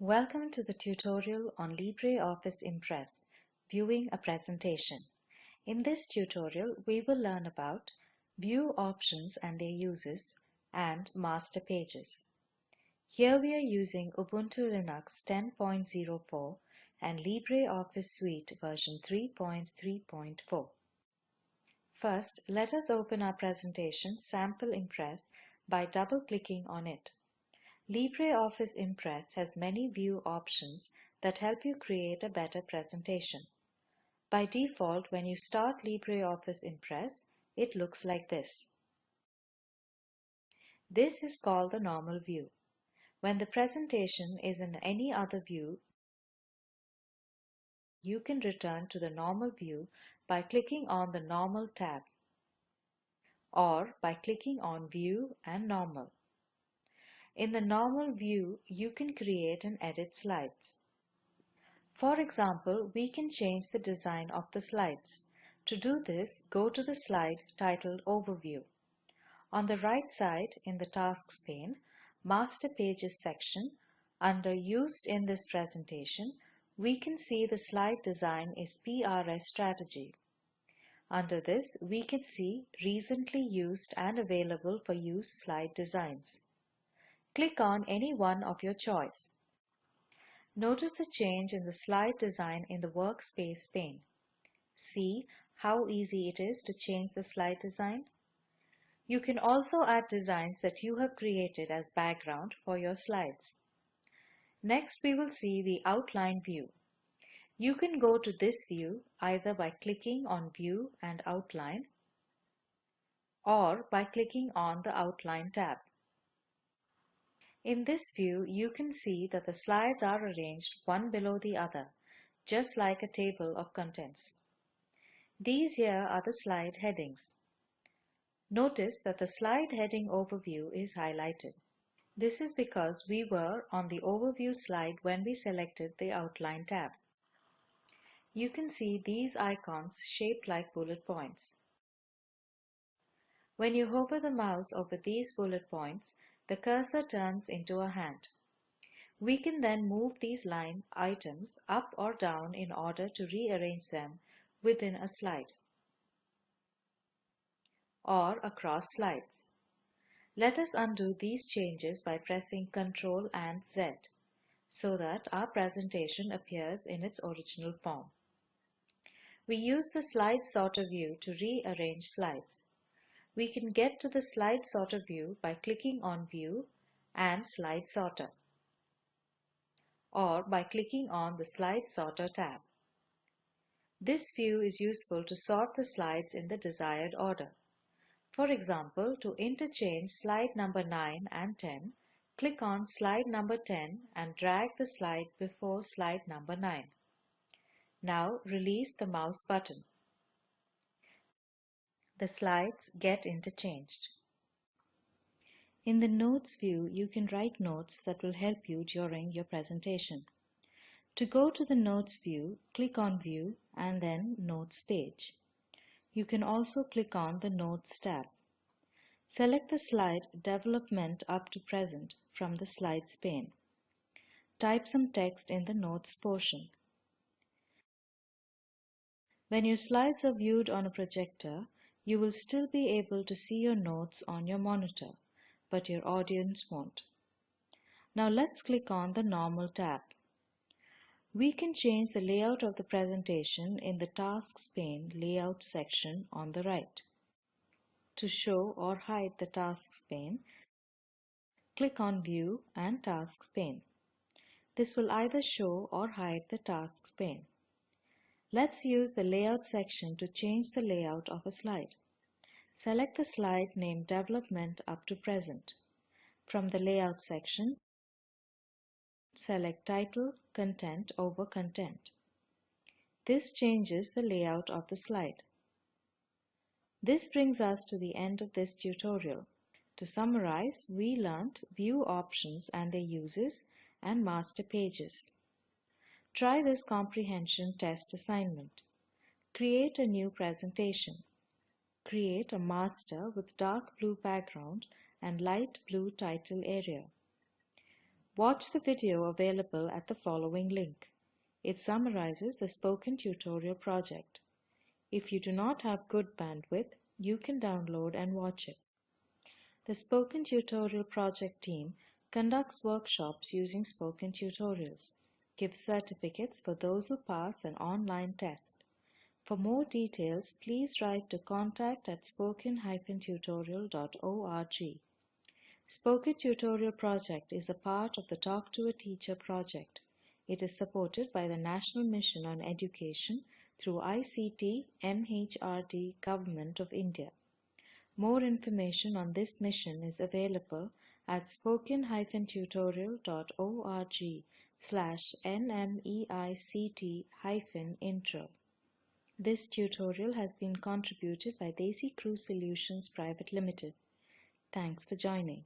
Welcome to the tutorial on LibreOffice Impress, viewing a presentation. In this tutorial, we will learn about view options and their uses and master pages. Here we are using Ubuntu Linux 10.04 and LibreOffice Suite version 3.3.4. First, let us open our presentation Sample Impress by double-clicking on it. LibreOffice Impress has many view options that help you create a better presentation. By default, when you start LibreOffice Impress, it looks like this. This is called the normal view. When the presentation is in any other view, you can return to the normal view by clicking on the Normal tab or by clicking on View and Normal. In the normal view, you can create and edit slides. For example, we can change the design of the slides. To do this, go to the slide titled Overview. On the right side in the Tasks pane, Master Pages section, under Used in this presentation, we can see the slide design is PRS strategy. Under this, we can see recently used and available for use slide designs. Click on any one of your choice. Notice the change in the slide design in the Workspace pane. See how easy it is to change the slide design? You can also add designs that you have created as background for your slides. Next, we will see the Outline view. You can go to this view either by clicking on View and Outline or by clicking on the Outline tab. In this view, you can see that the slides are arranged one below the other, just like a table of contents. These here are the slide headings. Notice that the slide heading overview is highlighted. This is because we were on the overview slide when we selected the outline tab. You can see these icons shaped like bullet points. When you hover the mouse over these bullet points, the cursor turns into a hand. We can then move these line items up or down in order to rearrange them within a slide or across slides. Let us undo these changes by pressing Ctrl and Z so that our presentation appears in its original form. We use the slide sorter view to rearrange slides. We can get to the slide sorter view by clicking on View and Slide Sorter or by clicking on the Slide Sorter tab. This view is useful to sort the slides in the desired order. For example, to interchange slide number 9 and 10, click on slide number 10 and drag the slide before slide number 9. Now release the mouse button the slides get interchanged. In the Notes view, you can write notes that will help you during your presentation. To go to the Notes view, click on View and then Notes page. You can also click on the Notes tab. Select the slide Development up to present from the Slides pane. Type some text in the Notes portion. When your slides are viewed on a projector, you will still be able to see your notes on your monitor, but your audience won't. Now let's click on the Normal tab. We can change the layout of the presentation in the Tasks pane Layout section on the right. To show or hide the Tasks pane, click on View and Tasks pane. This will either show or hide the Tasks pane. Let's use the Layout section to change the layout of a slide. Select the slide named Development up to present. From the Layout section, select Title, Content over Content. This changes the layout of the slide. This brings us to the end of this tutorial. To summarize, we learnt view options and their uses and master pages. Try this comprehension test assignment. Create a new presentation. Create a master with dark blue background and light blue title area. Watch the video available at the following link. It summarizes the Spoken Tutorial project. If you do not have good bandwidth, you can download and watch it. The Spoken Tutorial project team conducts workshops using Spoken Tutorials, gives certificates for those who pass an online test. For more details, please write to contact at spoken-tutorial.org. Spoken Tutorial project is a part of the Talk to a Teacher project. It is supported by the National Mission on Education through ICT MHRD Government of India. More information on this mission is available at spoken-tutorial.org slash nmeict-intro. This tutorial has been contributed by DesiCrew Solutions Private Limited. Thanks for joining.